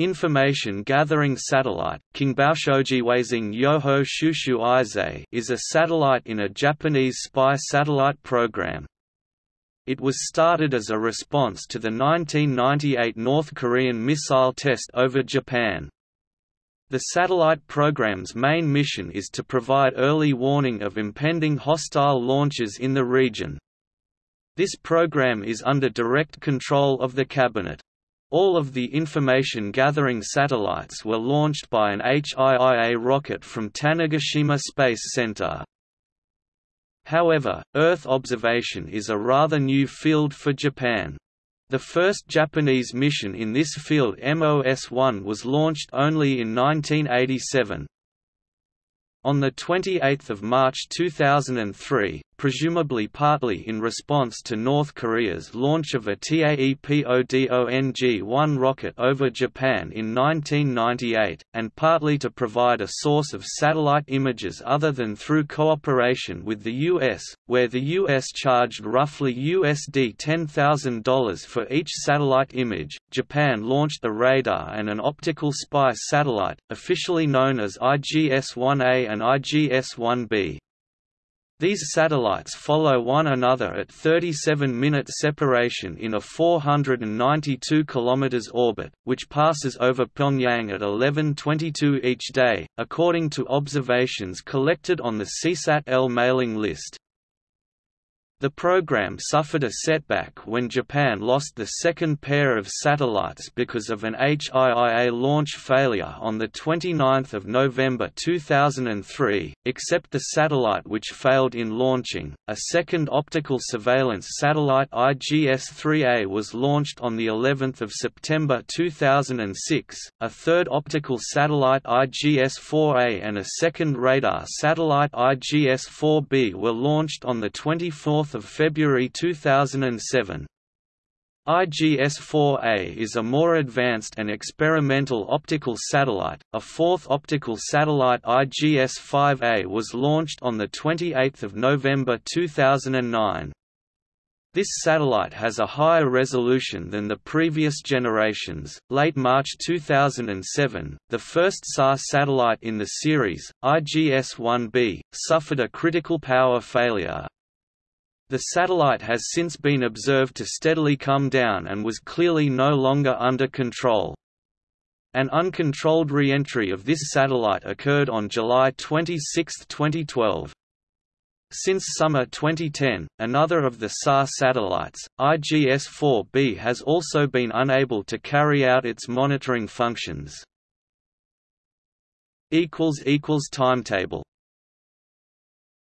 Information gathering satellite, is a satellite in a Japanese spy satellite program. It was started as a response to the 1998 North Korean missile test over Japan. The satellite program's main mission is to provide early warning of impending hostile launches in the region. This program is under direct control of the Cabinet. All of the information-gathering satellites were launched by an HIIA rocket from Tanegashima Space Center. However, Earth observation is a rather new field for Japan. The first Japanese mission in this field MOS-1 was launched only in 1987. On 28 March 2003, presumably partly in response to North Korea's launch of a TAEPODONG-1 rocket over Japan in 1998, and partly to provide a source of satellite images other than through cooperation with the U.S., where the U.S. charged roughly USD $10,000 for each satellite image, Japan launched a radar and an optical spy satellite, officially known as IGS-1A and IGS-1B. These satellites follow one another at 37-minute separation in a 492 km orbit, which passes over Pyongyang at 11:22 each day, according to observations collected on the SeeSat-L mailing list. The program suffered a setback when Japan lost the second pair of satellites because of an HIIA launch failure on 29 November 2003, except the satellite which failed in launching. A second optical surveillance satellite IGS-3A was launched on the 11th of September 2006, a third optical satellite IGS-4A and a second radar satellite IGS-4B were launched on the 24th of February 2007. IGS-4A is a more advanced and experimental optical satellite. A fourth optical satellite IGS-5A was launched on the 28th of November 2009. This satellite has a higher resolution than the previous generations. Late March 2007, the first SAR satellite in the series, IGS-1B, suffered a critical power failure, the satellite has since been observed to steadily come down and was clearly no longer under control. An uncontrolled re-entry of this satellite occurred on July 26, 2012. Since summer 2010, another of the SAR satellites, IGS-4B has also been unable to carry out its monitoring functions. Timetable